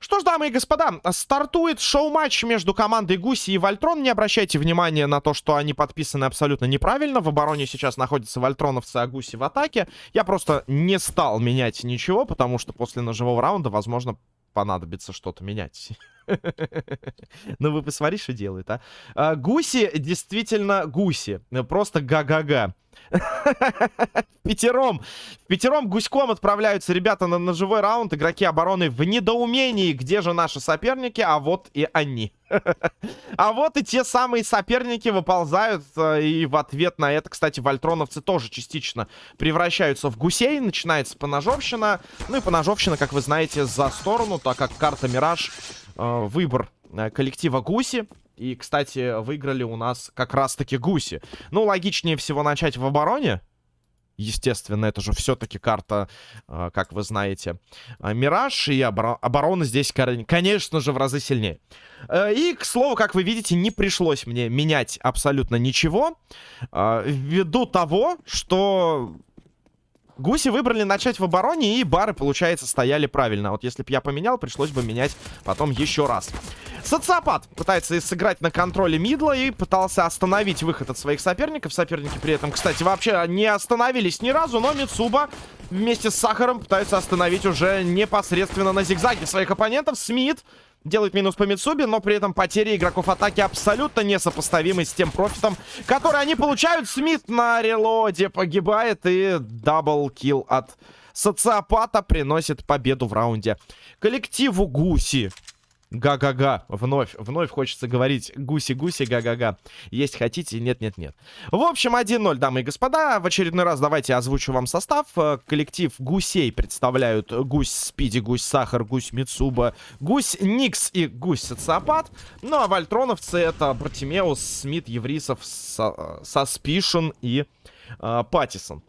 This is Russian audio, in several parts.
Что ж, дамы и господа, стартует шоу-матч между командой Гуси и Вольтрон. Не обращайте внимания на то, что они подписаны абсолютно неправильно. В обороне сейчас находятся Вольтроновцы, а Гуси в атаке. Я просто не стал менять ничего, потому что после ножевого раунда, возможно, понадобится что-то менять. Ну, вы посмотри, что делает, а. а. Гуси действительно гуси. Просто га-га-га. Пятером. Пятером гуськом отправляются ребята на ножевой раунд. Игроки обороны в недоумении. Где же наши соперники? А вот и они. а вот и те самые соперники выползают. Э, и в ответ на это, кстати, вольтроновцы тоже частично превращаются в гусей. Начинается поножовщина. Ну и поножовщина, как вы знаете, за сторону, так как карта Мираж э, выбор э, коллектива Гуси. И, кстати, выиграли у нас как раз-таки Гуси. Ну, логичнее всего начать в обороне. Естественно, это же все-таки карта, э, как вы знаете, э, Мираж. И обор оборона здесь, конечно же, в разы сильнее. Э, и, к слову, как вы видите, не пришлось мне менять абсолютно ничего. Э, ввиду того, что Гуси выбрали начать в обороне, и бары, получается, стояли правильно. Вот если бы я поменял, пришлось бы менять потом еще раз. Социопат пытается сыграть на контроле мидла и пытался остановить выход от своих соперников. Соперники при этом, кстати, вообще не остановились ни разу, но Мицуба вместе с Сахаром пытаются остановить уже непосредственно на зигзаге своих оппонентов. Смит делает минус по Мицубе, но при этом потери игроков атаки абсолютно несопоставимы с тем профитом, который они получают. Смит на релоде погибает и double kill от социопата приносит победу в раунде. Коллективу Гуси Га-га-га. Вновь, вновь хочется говорить гуси-гуси, га-га-га. Есть хотите? Нет-нет-нет. В общем, 1-0, дамы и господа. В очередной раз давайте озвучу вам состав. Э, коллектив гусей представляют гусь Спиди, гусь Сахар, гусь Мицуба, гусь Никс и гусь Социопат. Ну, а вольтроновцы это Братимеус, Смит, Еврисов, Саспишн и э, Паттисон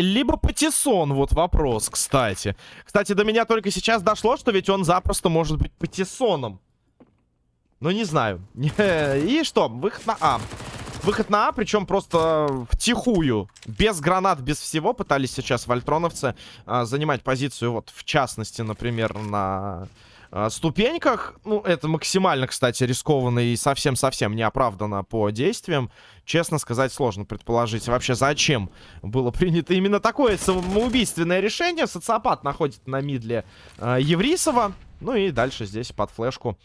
либо Патисон, вот вопрос, кстати. Кстати, до меня только сейчас дошло, что ведь он запросто может быть Патисоном. Ну, не знаю. И что? Выход на А. Выход на А, причем просто втихую. Без гранат, без всего пытались сейчас вольтроновцы а, занимать позицию, вот, в частности, например, на ступеньках. Ну, это максимально, кстати, рискованно и совсем-совсем неоправданно по действиям. Честно сказать, сложно предположить вообще, зачем было принято именно такое самоубийственное решение. Социопат находит на мидле э, Еврисова. Ну и дальше здесь под флешку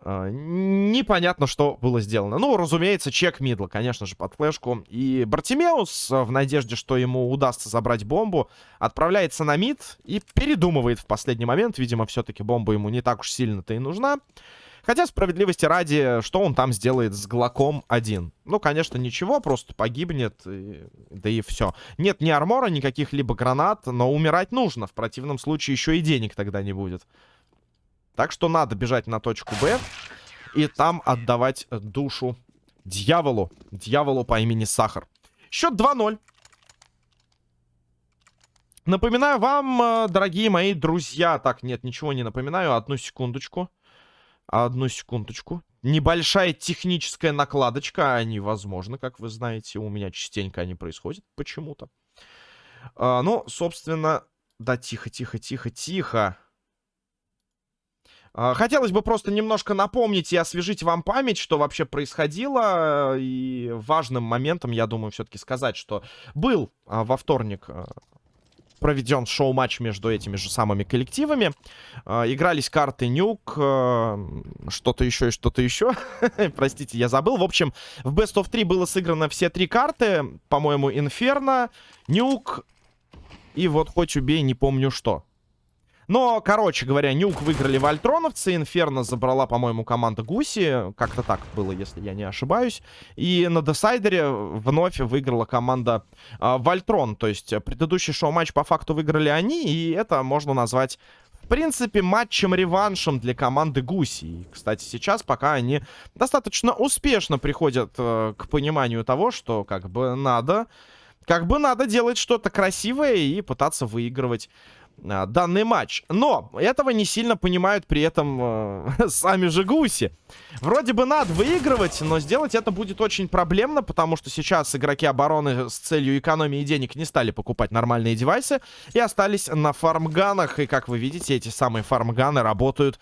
э, непонятно, что было сделано. Ну, разумеется, чек мидла, конечно же, под флешку. И Бартимеус, в надежде, что ему удастся забрать бомбу, отправляется на мид и передумывает в последний момент. Видимо, все-таки бомба ему не так уж сильно-то и нужна. Хотя, справедливости ради, что он там сделает с Глоком один? Ну, конечно, ничего, просто погибнет, и... да и все. Нет ни армора, никаких либо гранат, но умирать нужно. В противном случае еще и денег тогда не будет. Так что надо бежать на точку Б и там отдавать душу дьяволу. Дьяволу по имени Сахар. Счет 2-0. Напоминаю вам, э, дорогие мои друзья... Так, нет, ничего не напоминаю. Одну секундочку. Одну секундочку. Небольшая техническая накладочка. Они возможны, как вы знаете. У меня частенько они происходят почему-то. А, ну, собственно... Да, тихо, тихо, тихо, тихо. А, хотелось бы просто немножко напомнить и освежить вам память, что вообще происходило. И важным моментом, я думаю, все-таки сказать, что был а, во вторник а, проведен шоу-матч между этими же самыми коллективами. Игрались карты Нюк, что-то еще и что-то еще. Простите, я забыл. В общем, в Best of 3 было сыграно все три карты. По-моему, Инферно, Нюк и вот хоть убей, не помню что. Но, короче говоря, Нюк выиграли вольтроновцы. Инферно забрала, по-моему, команда Гуси. Как-то так было, если я не ошибаюсь. И на десайдере вновь выиграла команда э, Вольтрон. То есть предыдущий шоу-матч по факту выиграли они. И это можно назвать в принципе, матчем-реваншем для команды Гуси. И, кстати, сейчас пока они достаточно успешно приходят э, к пониманию того, что как бы надо... Как бы надо делать что-то красивое и пытаться выигрывать а, данный матч. Но этого не сильно понимают при этом э, сами же гуси. Вроде бы надо выигрывать, но сделать это будет очень проблемно, потому что сейчас игроки обороны с целью экономии денег не стали покупать нормальные девайсы и остались на фармганах. И как вы видите, эти самые фармганы работают,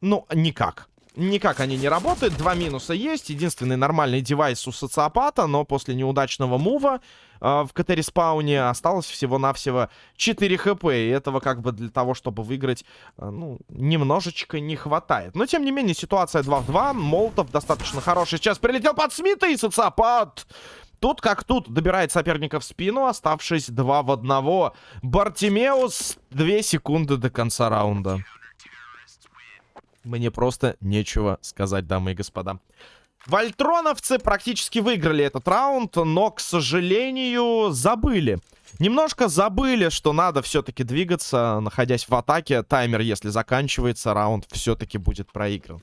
ну, никак. Никак они не работают. Два минуса есть. Единственный нормальный девайс у социопата, но после неудачного мува э, в КТ-респауне осталось всего-навсего 4 хп. И этого как бы для того, чтобы выиграть, э, ну, немножечко не хватает. Но, тем не менее, ситуация 2 в 2. Молотов достаточно хороший. Сейчас прилетел под Смита и социопат... Тут как тут добирает соперника в спину, оставшись 2 в 1. Бартимеус 2 секунды до конца раунда. Мне просто нечего сказать, дамы и господа. Вольтроновцы практически выиграли этот раунд, но, к сожалению, забыли. Немножко забыли, что надо все-таки двигаться, находясь в атаке. Таймер, если заканчивается, раунд все-таки будет проигран.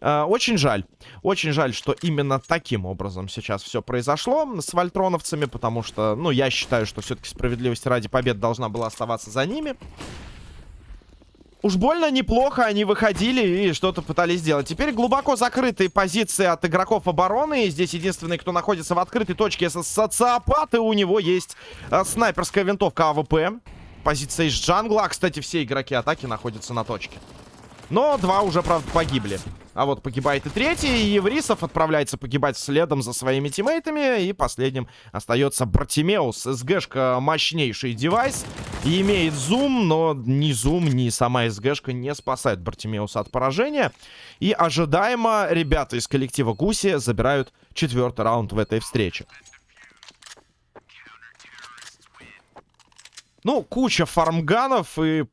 Э, очень жаль. Очень жаль, что именно таким образом сейчас все произошло с вольтроновцами, потому что, ну, я считаю, что все-таки справедливости ради побед должна была оставаться за ними. Уж больно неплохо они выходили и что-то пытались сделать. Теперь глубоко закрытые позиции от игроков обороны. И здесь единственный, кто находится в открытой точке, это социопат. И у него есть а, снайперская винтовка АВП. Позиция из джангла. А, кстати, все игроки атаки находятся на точке. Но два уже, правда, погибли. А вот погибает и третий. И Еврисов отправляется погибать следом за своими тиммейтами. И последним остается Бартимеус. СГшка мощнейший девайс. Имеет зум, но ни зум, ни сама СГшка не спасает Бартимеуса от поражения. И ожидаемо ребята из коллектива Гуси забирают четвертый раунд в этой встрече. Ну, куча фармганов и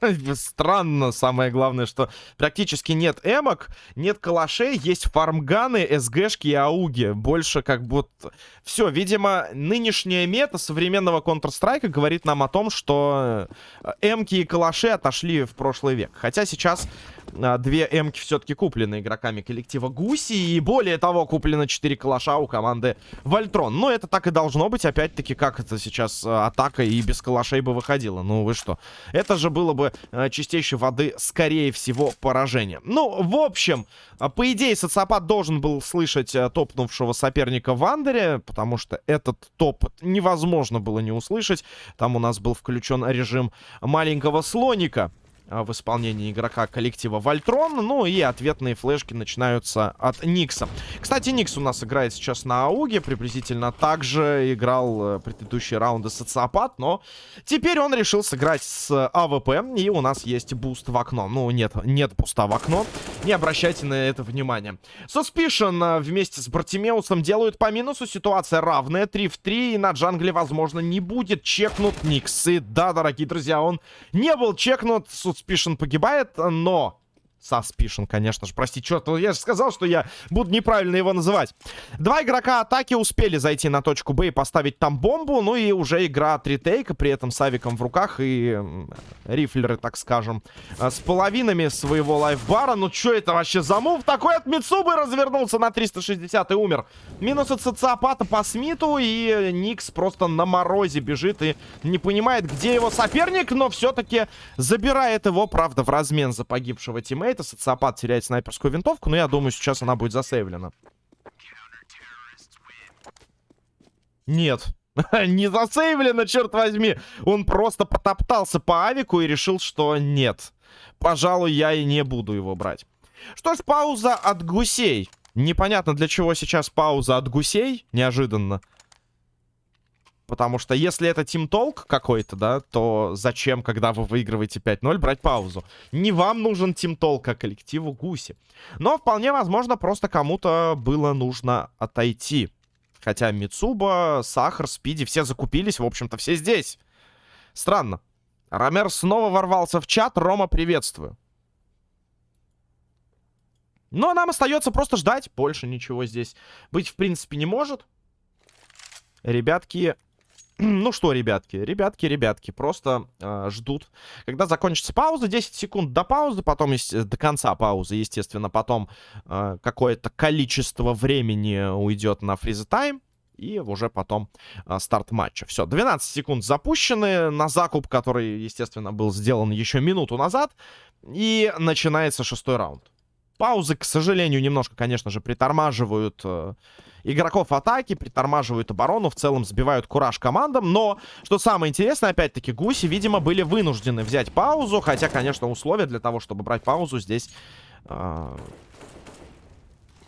Странно, самое главное, что практически нет эмок, нет калашей, есть фармганы, СГшки и ауги. Больше как будто... Все, видимо, нынешняя мета современного Counter-Strike говорит нам о том, что э, эмки и калаши отошли в прошлый век. Хотя сейчас две эмки все-таки куплены игроками коллектива Гуси. И более того, куплено 4 калаша у команды Вольтрон. Но это так и должно быть. Опять-таки, как это сейчас а, атака и без калашей бы выходила. Ну вы что? Это же было бы а, чистейшей воды, скорее всего, поражение. Ну, в общем, по идее, социопат должен был слышать топнувшего соперника в Андере. Потому что этот топ невозможно было не услышать. Там у нас был включен режим маленького слоника. А, в исполнении игрока коллектива Вольтрон. Ну и ответные флешки начинаются от Никса. Кстати, Никс у нас играет сейчас на AUG е. Приблизительно так же играл э, предыдущие раунды социопат. Но теперь он решил сыграть с АВП. И у нас есть буст в окно. Ну, нет, нет буста в окно. Не обращайте на это внимания. Suspicion вместе с Бартимеусом делают по минусу. Ситуация равная. 3 в 3. И на джангле, возможно, не будет чекнут Никс. И да, дорогие друзья, он не был чекнут. Suspicion погибает, но Suspicion, конечно же. Прости, черт, я же сказал, что я буду неправильно его называть. Два игрока атаки успели зайти на точку Б и поставить там бомбу. Ну и уже игра от ретейка, при этом с авиком в руках и рифлеры, так скажем, э, с половинами своего лайфбара. Ну что это вообще за мув? Такой от Мицубы развернулся на 360 и умер. Минус от социопата по Смиту и Никс просто на морозе бежит и не понимает, где его соперник, но все-таки забирает его, правда, в размен за погибшего тиммейта тиммейта. Социопат теряет снайперскую винтовку, но я думаю, сейчас она будет засейвлена. Нет. Не засейвлено, черт возьми. Он просто потоптался по авику и решил, что нет. Пожалуй, я и не буду его брать. Что ж, пауза от гусей. Непонятно, для чего сейчас пауза от гусей. Неожиданно. Потому что если это Talk какой-то, да, то зачем, когда вы выигрываете 5-0, брать паузу? Не вам нужен Talk, а коллективу Гуси. Но вполне возможно, просто кому-то было нужно отойти. Хотя Мицуба, Сахар, Спиди, все закупились, в общем-то, все здесь. Странно. Ромер снова ворвался в чат. Рома, приветствую. Но нам остается просто ждать. Больше ничего здесь быть, в принципе, не может. Ребятки ну что, ребятки, ребятки, ребятки, просто э, ждут. Когда закончится пауза, 10 секунд до паузы, потом до конца паузы, естественно, потом э, какое-то количество времени уйдет на фриз тайм. и уже потом а, старт матча. Все, 12 секунд запущены на закуп, который, естественно, был сделан еще минуту назад. И начинается шестой раунд. Паузы, к сожалению, немножко, конечно же, притормаживают э, игроков атаки, притормаживают оборону, в целом сбивают кураж командам. Но, что самое интересное, опять-таки, гуси, видимо, были вынуждены взять паузу. Хотя, конечно, условия для того, чтобы брать паузу здесь... Э,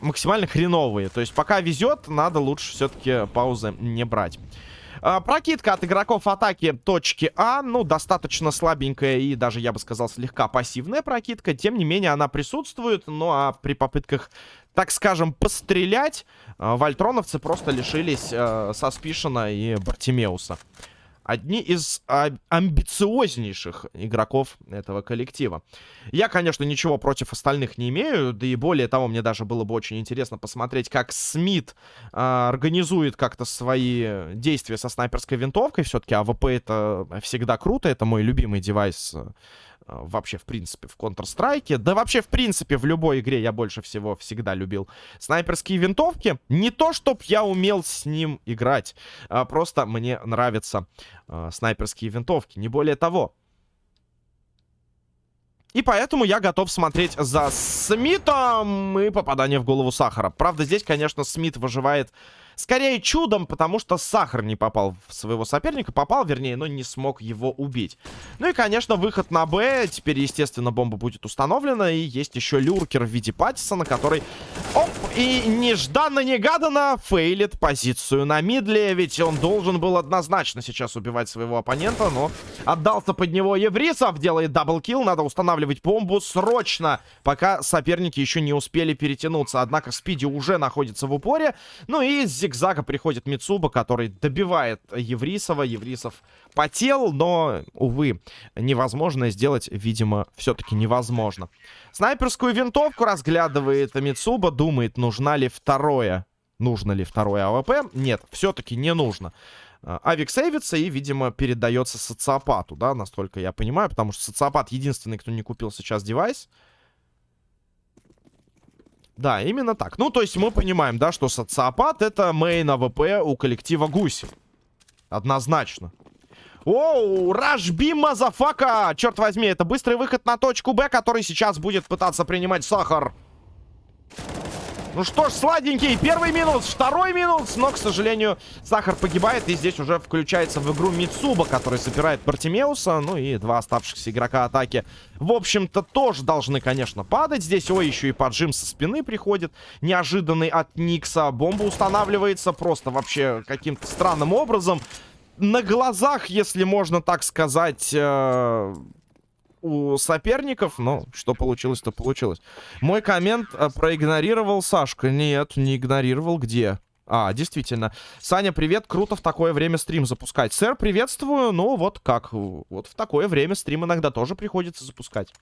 максимально хреновые. То есть пока везет, надо лучше все-таки паузы не брать. А, прокидка от игроков атаки точки А, ну, достаточно слабенькая и даже, я бы сказал, слегка пассивная прокидка. Тем не менее, она присутствует, ну, а при попытках, так скажем, пострелять, а, вольтроновцы просто лишились э, Саспишена и Бартимеуса одни из амбициознейших игроков этого коллектива. Я, конечно, ничего против остальных не имею, да и более того, мне даже было бы очень интересно посмотреть, как Смит а, организует как-то свои действия со снайперской винтовкой. Все-таки АВП это всегда круто, это мой любимый девайс вообще, в принципе, в Counter-Strike. Да вообще, в принципе, в любой игре я больше всего всегда любил снайперские винтовки. Не то, чтоб я умел с ним играть, а просто мне нравятся э, снайперские винтовки, не более того. И поэтому я готов смотреть за Смитом и попадание в голову Сахара. Правда, здесь, конечно, Смит выживает Скорее чудом, потому что Сахар не попал в своего соперника. Попал, вернее, но не смог его убить. Ну и, конечно, выход на Б. Теперь, естественно, бомба будет установлена. И есть еще lurker в виде Паттисона, который... Оп! И нежданно-негаданно фейлит позицию на мидле. Ведь он должен был однозначно сейчас убивать своего оппонента. Но отдался под него Еврисов. Делает double kill. Надо устанавливать бомбу срочно, пока соперники еще не успели перетянуться. Однако Спиди уже находится в упоре. Ну и с зигзага приходит Мицуба, который добивает Еврисова. Еврисов потел, но, увы, невозможно сделать, видимо, все-таки невозможно. Снайперскую винтовку разглядывает Мицуба, думает, нужна ли второе. Нужно ли второе АВП? Нет, все-таки не нужно. А, Авик сейвится и, видимо, передается социопату, да, настолько я понимаю, потому что социопат единственный, кто не купил сейчас девайс. Да, именно так. Ну, то есть мы понимаем, да, что социопат это main АВП у коллектива Гуси. Однозначно. Оу, Rush B motherfucker! Черт возьми, это быстрый выход на точку Б, который сейчас будет пытаться принимать Сахар. Ну что ж, сладенький, первый минус, второй минус, но, к сожалению, Сахар погибает, и здесь уже включается в игру Мицуба, который собирает Бартимеуса, ну и два оставшихся игрока атаки, в общем-то, тоже должны, конечно, падать. Здесь, ой, еще и поджим со спины приходит, неожиданный от Никса, бомба устанавливается просто вообще каким-то странным образом, на глазах, если можно так сказать... Э у соперников, но что получилось, то получилось. Мой коммент э, проигнорировал Сашка. Нет, не игнорировал. Где? А, действительно. Саня, привет. Круто в такое время стрим запускать. Сэр, приветствую. Ну, вот как. Вот в такое время стрим иногда тоже приходится запускать.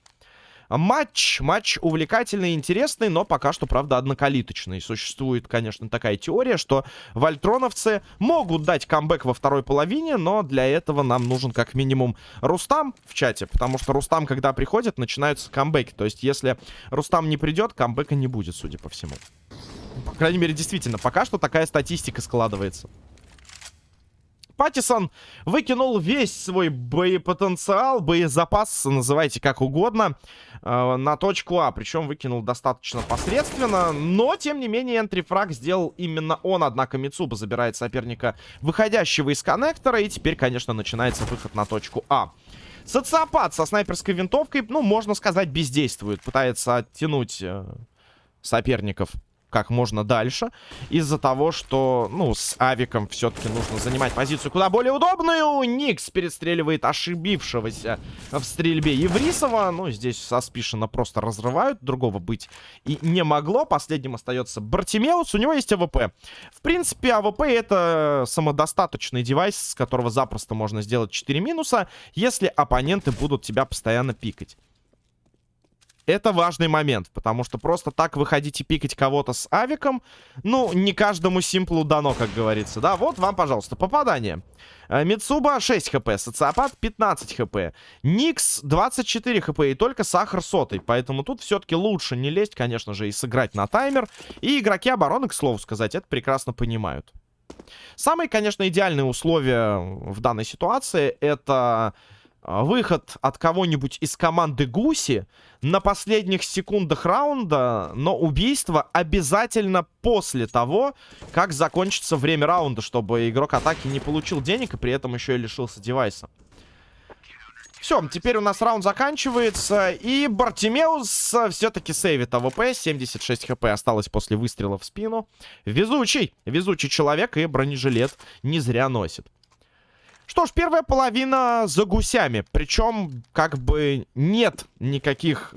Матч, матч увлекательный интересный, но пока что, правда, однокалиточный. Существует, конечно, такая теория, что вольтроновцы могут дать камбэк во второй половине, но для этого нам нужен как минимум Рустам в чате, потому что Рустам, когда приходит, начинаются камбэки. То есть, если Рустам не придет, камбэка не будет, судя по всему. По крайней мере, действительно, пока что такая статистика складывается. Паттисон выкинул весь свой боепотенциал, боезапас, называйте как угодно, э, на точку А. Причем выкинул достаточно посредственно, но, тем не менее, энтрифраг сделал именно он. Однако Мицуба забирает соперника, выходящего из коннектора, и теперь, конечно, начинается выход на точку А. Социопат со снайперской винтовкой, ну, можно сказать, бездействует. Пытается оттянуть э, соперников как можно дальше. Из-за того, что, ну, с авиком все-таки нужно занимать позицию куда более удобную. Никс перестреливает ошибившегося в стрельбе Еврисова. Ну, здесь Саспишина просто разрывают. Другого быть и не могло. Последним остается Бартимеус. У него есть АВП. В принципе, АВП это самодостаточный девайс, с которого запросто можно сделать 4 минуса, если оппоненты будут тебя постоянно пикать. Это важный момент, потому что просто так выходить и пикать кого-то с авиком, ну, не каждому симплу дано, как говорится, да? Вот вам, пожалуйста, попадание. Э, Мицуба 6 хп, Социопат 15 хп, Никс 24 хп и только Сахар сотый. Поэтому тут все-таки лучше не лезть, конечно же, и сыграть на таймер. И игроки обороны, к слову сказать, это прекрасно понимают. Самые, конечно, идеальные условия в данной ситуации это выход от кого-нибудь из команды Гуси на последних секундах раунда, но убийство обязательно после того, как закончится время раунда, чтобы игрок атаки не получил денег и при этом еще и лишился девайса. Все, теперь у нас раунд заканчивается. И Бартимеус все-таки сейвит АВП. 76 хп осталось после выстрела в спину. Везучий. Везучий человек и бронежилет не зря носит. Что ж, первая половина за гусями. Причем, как бы, нет никаких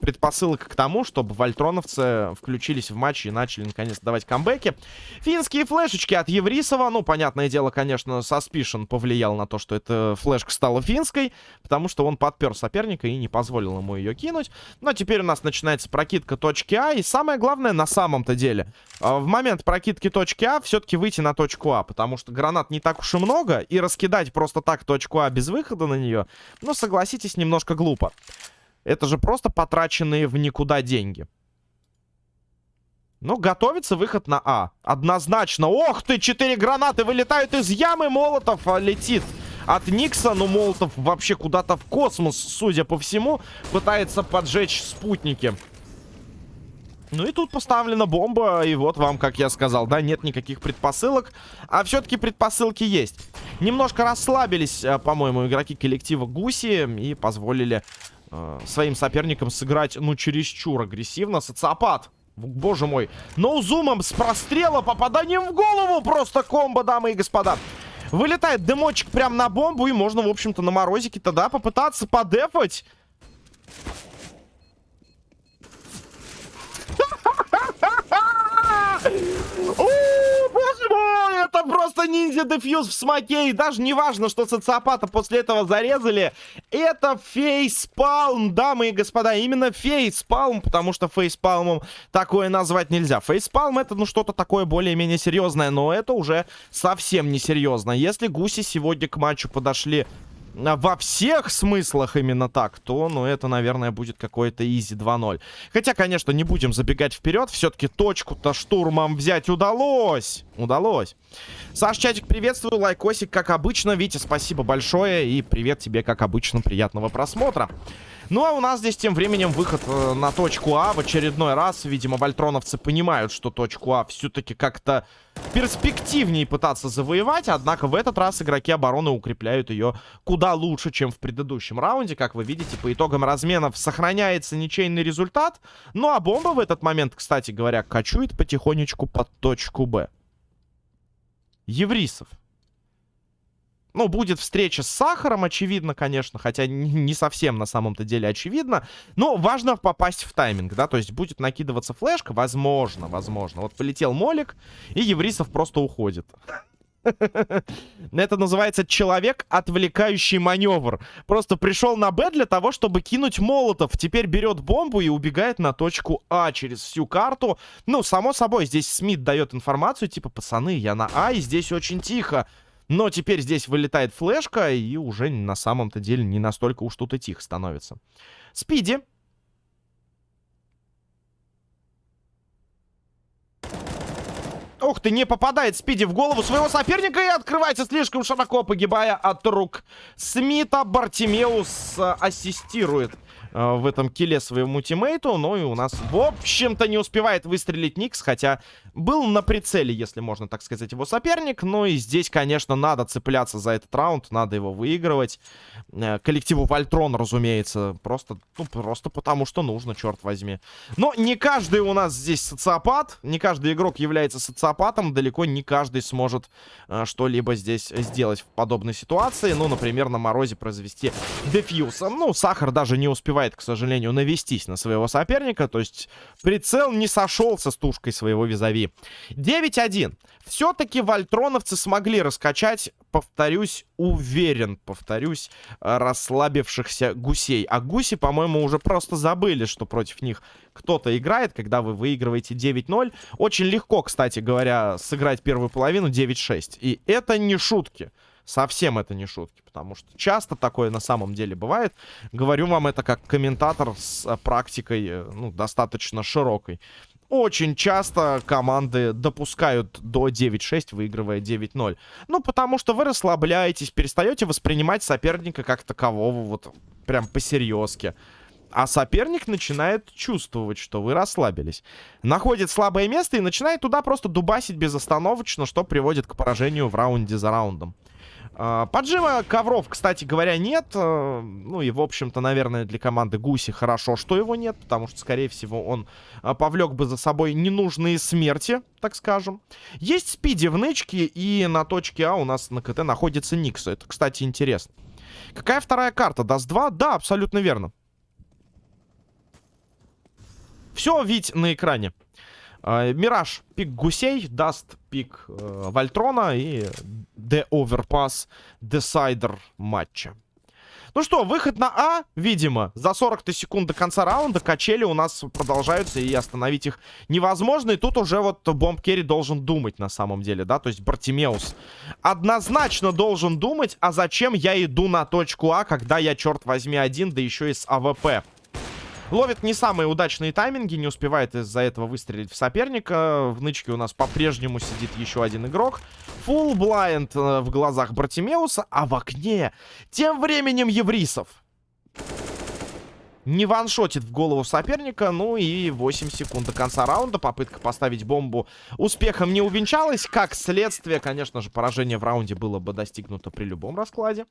предпосылок к тому, чтобы вольтроновцы включились в матч и начали наконец давать камбэки. Финские флешечки от Еврисова. Ну, понятное дело, конечно, Suspicion повлиял на то, что эта флешка стала финской, потому что он подпер соперника и не позволил ему ее кинуть. Но теперь у нас начинается прокидка точки А. И самое главное, на самом-то деле, а, в момент прокидки точки А все-таки выйти на точку А, потому что гранат не так уж и много, и раскидать просто так точку А без выхода на нее, ну, согласитесь, немножко глупо. Это же просто потраченные в никуда деньги. Ну, готовится выход на А. Однозначно. Ох ты, четыре гранаты вылетают из ямы. Молотов а, летит от Никса. Но Молотов вообще куда-то в космос, судя по всему, пытается поджечь спутники. Ну и тут поставлена бомба, и вот вам, как я сказал, да, нет никаких предпосылок. А все-таки предпосылки есть. Немножко расслабились, а, по-моему, игроки коллектива Гуси и позволили э, своим соперникам сыграть, ну, чересчур агрессивно. Социопат. Боже мой. Ноузумом с прострела попаданием в голову. Просто комбо, дамы и господа. Вылетает дымочек прямо на бомбу. И можно, в общем-то, на морозике тогда попытаться подефать. Боже мой, это просто ниндзя дефьюз в смоке. И даже не важно, что социопата после этого зарезали. Это фейспалм, дамы и господа. Именно фейспалм, потому что фейспалмом такое назвать нельзя. Фейспалм это, ну, что-то такое более-менее серьезное. Но это уже совсем не серьезно. Если гуси сегодня к матчу подошли во всех смыслах именно так, то, ну, это, наверное, будет какой-то изи 2-0. Хотя, конечно, не будем забегать вперед. Все-таки точку-то штурмом взять удалось. Удалось. Саш, чатик, приветствую. Лайкосик, как обычно. Витя, спасибо большое. И привет тебе, как обычно. Приятного просмотра. Ну, а у нас здесь тем временем выход э, на точку А в очередной раз. Видимо, вольтроновцы понимают, что точку А все-таки как-то перспективнее пытаться завоевать. Однако в этот раз игроки обороны укрепляют ее куда лучше, чем в предыдущем раунде. Как вы видите, по итогам разменов сохраняется ничейный результат. Ну, а бомба в этот момент, кстати говоря, качует потихонечку под точку Б. Еврисов. Ну, будет встреча с Сахаром, очевидно, конечно, хотя не совсем на самом-то деле очевидно. Но важно попасть в тайминг, да, то есть будет накидываться флешка, возможно, возможно. Вот полетел Молик, и Еврисов просто уходит. Это называется человек, отвлекающий маневр. Просто пришел на Б для того, чтобы кинуть молотов. Теперь берет бомбу и убегает на точку А через всю карту. Ну, само собой, здесь Смит дает информацию, типа, пацаны, я на А, и здесь очень тихо. Но теперь здесь вылетает флешка, и уже на самом-то деле не настолько уж тут и тихо становится. Спиди. Ух ты, не попадает Спиди в голову своего соперника и открывается слишком широко, погибая от рук Смита. Бартимеус э, ассистирует Э, в этом киле своему тиммейту. Ну и у нас, в общем-то, не успевает выстрелить Никс, хотя был на прицеле, если можно так сказать, его соперник. Но и здесь, конечно, надо цепляться за этот раунд, надо его выигрывать. Э, коллективу Вольтрон, разумеется, просто, ну, просто потому что нужно, черт возьми. Но не каждый у нас здесь социопат, не каждый игрок является социопатом, далеко не каждый сможет э, что-либо здесь сделать в подобной ситуации. Ну, например, на морозе произвести дефьюз. Ну, Сахар даже не успевает успевает, к сожалению, навестись на своего соперника. То есть прицел не сошелся с тушкой своего визави. 9-1. Все-таки вольтроновцы смогли раскачать, повторюсь, уверен, повторюсь, расслабившихся гусей. А гуси, по-моему, уже просто забыли, что против них кто-то играет, когда вы выигрываете 9-0. Очень легко, кстати говоря, сыграть первую половину 9-6. И это не шутки. Совсем это не шутки, потому что часто такое на самом деле бывает. Говорю вам это как комментатор с э, практикой, э, ну, достаточно широкой. очень часто команды допускают до 9-6, выигрывая 9-0. Ну, потому что вы расслабляетесь, перестаете воспринимать соперника как такового, вот прям по-серьезки. А соперник начинает чувствовать, что вы расслабились. Находит слабое место и начинает туда просто дубасить безостановочно, что приводит к поражению в раунде за раундом. А, поджима ковров, кстати говоря, нет. А, ну и, в общем-то, наверное, для команды Гуси хорошо, что его нет. Потому что, скорее всего, он а, повлек бы за собой ненужные смерти, так скажем. Есть спиди в нычке, и на точке А у нас на КТ находится Никс. Это, кстати, интересно. Какая вторая карта? Dust 2? Да, абсолютно верно. Все видите на экране. А, Мираж пик гусей, Dust пик э, Вольтрона и de_overpass decider матча. Ну что, выход на А, видимо, за 40 секунд до конца раунда качели у нас продолжаются, и остановить их невозможно. И тут уже вот bomb carrier должен думать на самом деле, да, то есть Бартимеус однозначно должен думать, а зачем я иду на точку А, когда я, черт возьми, один, да еще и с АВП. Ловит не самые удачные тайминги, не успевает из-за этого выстрелить в соперника. В нычке у нас по-прежнему сидит еще один игрок. Full blind э, в глазах Бартимеуса, а в окне тем временем Еврисов. Не ваншотит в голову соперника. Ну и 8 секунд до конца раунда. Попытка поставить бомбу успехом не увенчалась. Как следствие, конечно же, поражение в раунде было бы достигнуто при любом раскладе.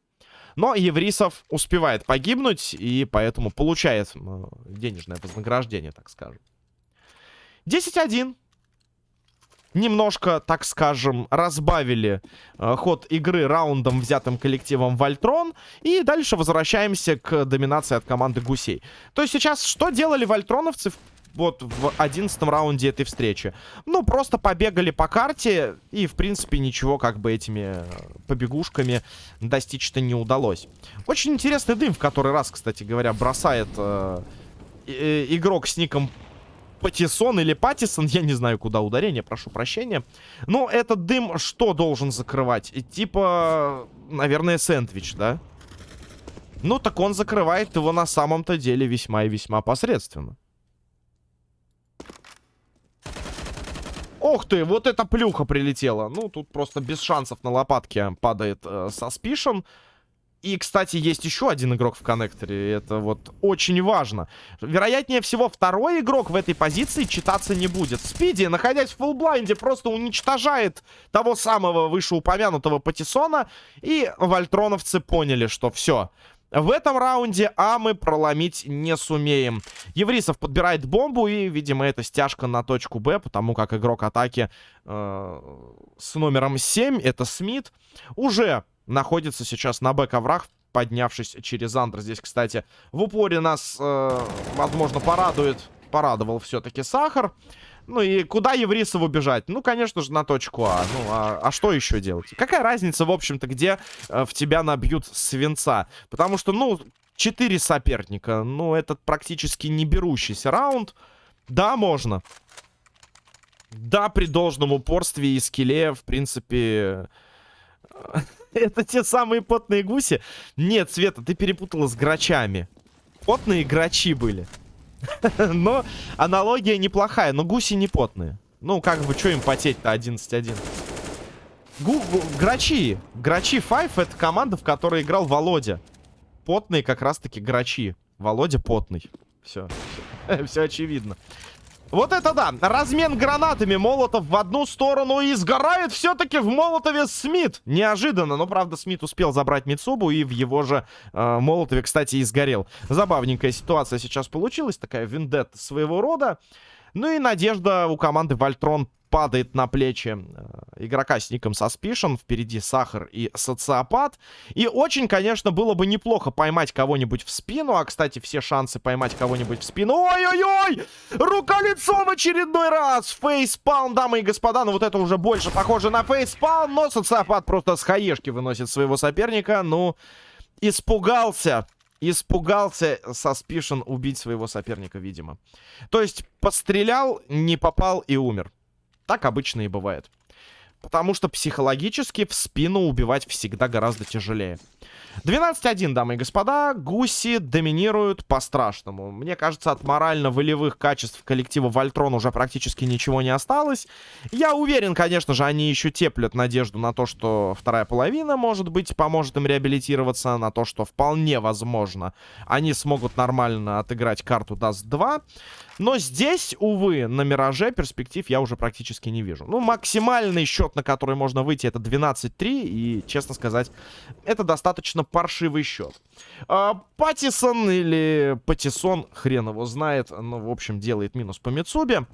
Но Еврисов успевает погибнуть и поэтому получает э, денежное вознаграждение, так скажем. 10-1. Немножко, так скажем, разбавили э, ход игры раундом, взятым коллективом Вольтрон. И дальше возвращаемся к доминации от команды Гусей. То есть сейчас что делали вольтроновцы вот в одиннадцатом раунде этой встречи. Ну, просто побегали по карте, и, в принципе, ничего как бы этими э, побегушками достичь-то не удалось. Очень интересный дым, в который раз, кстати говоря, бросает э, э, игрок с ником Патисон или Патисон, я не знаю, куда ударение, прошу прощения. Но этот дым что должен закрывать? Типа, наверное, сэндвич, да? Ну, так он закрывает его на самом-то деле весьма и весьма посредственно. Ох ты, вот эта плюха прилетела. Ну, тут просто без шансов на лопатке падает э, Suspicion. И, кстати, есть еще один игрок в коннекторе. Это вот очень важно. Вероятнее всего, второй игрок в этой позиции читаться не будет. Спиди, находясь в фуллблайнде, просто уничтожает того самого вышеупомянутого Патисона. И вольтроновцы поняли, что все. В этом раунде А мы проломить не сумеем. Еврисов подбирает бомбу и, видимо, это стяжка на точку Б, потому как игрок атаки э, с номером 7, это Смит, уже находится сейчас на Б-коврах, поднявшись через Андер. Здесь, кстати, в упоре нас, э, возможно, порадует, порадовал все-таки Сахар. Ну и куда Еврисову бежать? Ну, конечно же, на точку А. Ну, а, а что еще делать? Какая разница, в общем-то, где э, в тебя набьют свинца? Потому что, ну, четыре соперника. Ну, этот практически не берущийся раунд. Да, можно. Да, при должном упорстве и скилле, в принципе... Это те самые потные гуси? Нет, Света, ты перепутала с грачами. Потные грачи были. Но аналогия неплохая, но гуси не потные. Ну, как бы, что им потеть-то 11-1? Грачи. Грачи 5 это команда, в которой играл Володя. Потные как раз-таки грачи. Володя потный. Все. Все очевидно. Вот это да! Размен гранатами. Молотов в одну сторону и сгорает все-таки в Молотове Смит. Неожиданно, но правда Смит успел забрать Мицубу и в его же э, Молотове, кстати, и сгорел. Забавненькая ситуация сейчас получилась. Такая вендетта своего рода. Ну и надежда у команды Вольтрон падает на плечи э, игрока с ником Suspicion. Впереди Сахар и Социопат. И очень, конечно, было бы неплохо поймать кого-нибудь в спину. А, кстати, все шансы поймать кого-нибудь в спину. Ой-ой-ой! Рука-лицо в очередной раз! Фейспалм, дамы и господа. Ну, вот это уже больше похоже на фейспалм. Но Социопат просто с хаешки выносит своего соперника. Ну, испугался испугался Suspicion убить своего соперника, видимо. То есть, пострелял, не попал и умер. Так обычно и бывает. Потому что психологически в спину убивать всегда гораздо тяжелее. 12-1, дамы и господа. Гуси доминируют по-страшному. Мне кажется, от морально-волевых качеств коллектива Вольтрон уже практически ничего не осталось. Я уверен, конечно же, они еще теплят надежду на то, что вторая половина, может быть, поможет им реабилитироваться. На то, что вполне возможно, они смогут нормально отыграть карту Даст 2. Но здесь, увы, на Мираже перспектив я уже практически не вижу. Ну, максимальный счет, на который можно выйти, это 12-3. И, честно сказать, это достаточно паршивый счет. А, Паттисон или Паттисон, хрен его знает. Ну, в общем, делает минус по Мицубе.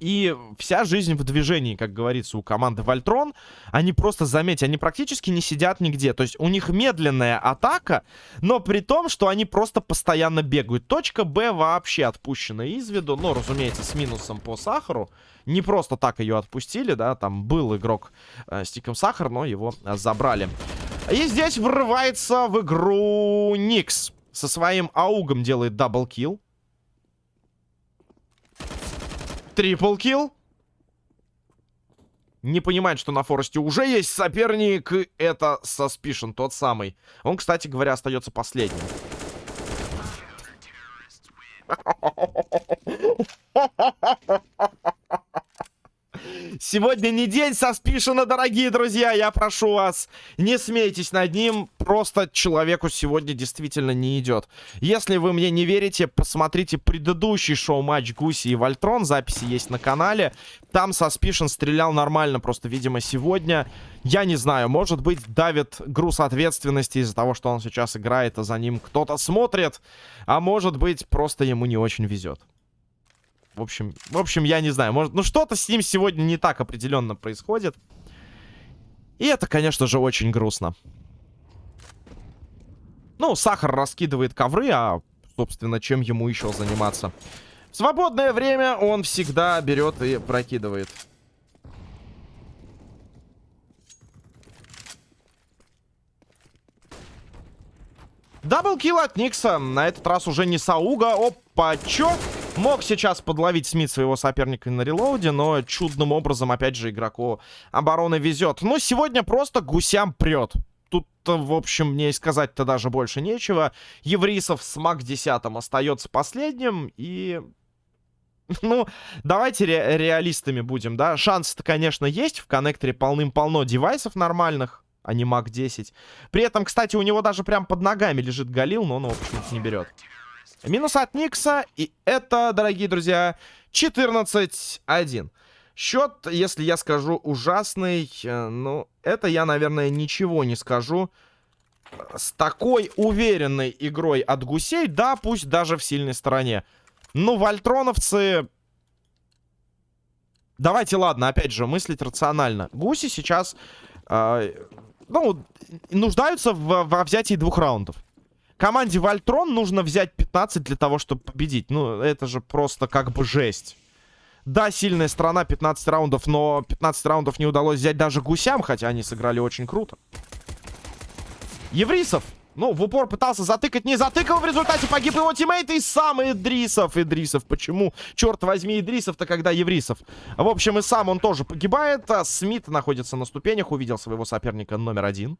И вся жизнь в движении, как говорится, у команды Вольтрон. Они просто, заметьте, они практически не сидят нигде. То есть у них медленная атака, но при том, что они просто постоянно бегают. Точка Б вообще отпущена из виду. Ну, разумеется, с минусом по сахару. Не просто так ее отпустили, да. Там был игрок э, с тиком сахар, но его э, забрали. И здесь врывается в игру Никс. Со своим AUG ом делает double kill. Triple kill. Не понимает, что на Форесте уже есть соперник. Это Suspicion, тот самый. Он, кстати говоря, остается последним. Сегодня не день Саспишина, дорогие друзья. Я прошу вас, не смейтесь над ним. Просто человеку сегодня действительно не идет. Если вы мне не верите, посмотрите предыдущий шоу-матч Гуси и Вольтрон. Записи есть на канале. Там Саспишин стрелял нормально. Просто, видимо, сегодня, я не знаю, может быть, давит груз ответственности из-за того, что он сейчас играет, а за ним кто-то смотрит. А может быть, просто ему не очень везет. В общем, в общем, я не знаю. Может, ну что-то с ним сегодня не так определенно происходит. И это, конечно же, очень грустно. Ну, Сахар раскидывает ковры, а, собственно, чем ему еще заниматься? В свободное время он всегда берет и прокидывает. Даблкил от Никса. На этот раз уже не Сауга. Опа, чё? Мог сейчас подловить Смит своего соперника на релоуде, но чудным образом, опять же, игроку обороны везет. Но сегодня просто гусям прет. Тут, в общем, мне сказать-то даже больше нечего. Еврисов с МАК 10 остается последним, и... Ну, давайте ре реалистами будем, да. Шансы-то, конечно, есть. В коннекторе полным-полно девайсов нормальных, а не МАК 10. При этом, кстати, у него даже прям под ногами лежит Галил, но он его почему-то не берет. Минус от Никса. И это, дорогие друзья, 14-1. Счет, если я скажу ужасный, э, ну, это я, наверное, ничего не скажу. С такой уверенной игрой от гусей, да, пусть даже в сильной стороне. Ну, вольтроновцы... Давайте, ладно, опять же, мыслить рационально. Гуси сейчас, э, ну, нуждаются в, во взятии двух раундов. Команде Вольтрон нужно взять 15 для того, чтобы победить. Ну, это же просто как бы жесть. Да, сильная страна, 15 раундов, но 15 раундов не удалось взять даже гусям, хотя они сыграли очень круто. Еврисов, ну, в упор пытался затыкать, не затыкал, в результате погиб его тиммейт и сам Идрисов. Идрисов, почему? Черт возьми, Идрисов-то когда Еврисов? В общем, и сам он тоже погибает, а Смит находится на ступенях, увидел своего соперника номер один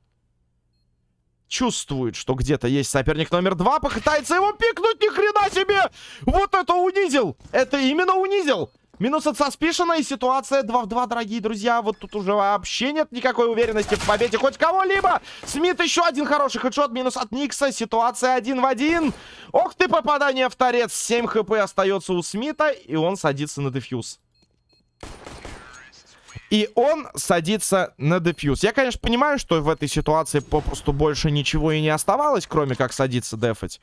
чувствует, что где-то есть соперник номер два, попытается его пикнуть, ни хрена себе! Вот это унизил! Это именно унизил! Минус от Саспишена и ситуация 2 в 2, дорогие друзья. Вот тут уже вообще нет никакой уверенности в победе хоть кого-либо. Смит еще один хороший хедшот. Минус от Никса. Ситуация 1 в 1. Ох ты, попадание в торец. 7 хп остается у Смита. И он садится на дефьюз. И он садится на дефьюз. Я, конечно, понимаю, что в этой ситуации попросту больше ничего и не оставалось, кроме как садиться дефать.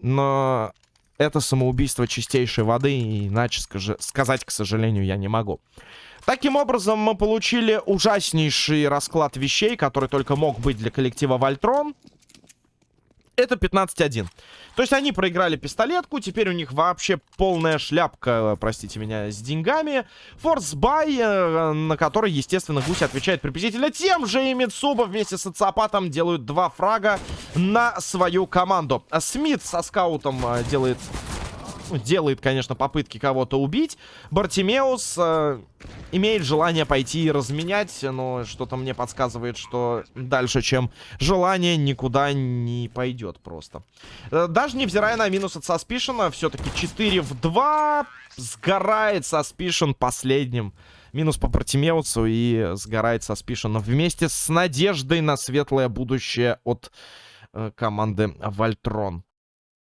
Но это самоубийство чистейшей воды, иначе скажи, сказать, к сожалению, я не могу. Таким образом, мы получили ужаснейший расклад вещей, который только мог быть для коллектива Вольтрон это 15-1. То есть они проиграли пистолетку, теперь у них вообще полная шляпка, простите меня, с деньгами. Форс бай, э, на который, естественно, Гусь отвечает приблизительно тем же, и Митсуба вместе с Ацапатом делают два фрага на свою команду. Смит со скаутом э, делает делает, конечно, попытки кого-то убить. Бартимеус э, имеет желание пойти и разменять, но что-то мне подсказывает, что дальше, чем желание, никуда не пойдет просто. Э, даже невзирая на минус от Саспишена, все-таки 4 в 2 сгорает Саспишен последним. Минус по Бартимеусу и сгорает Саспишен вместе с надеждой на светлое будущее от э, команды Вольтрон.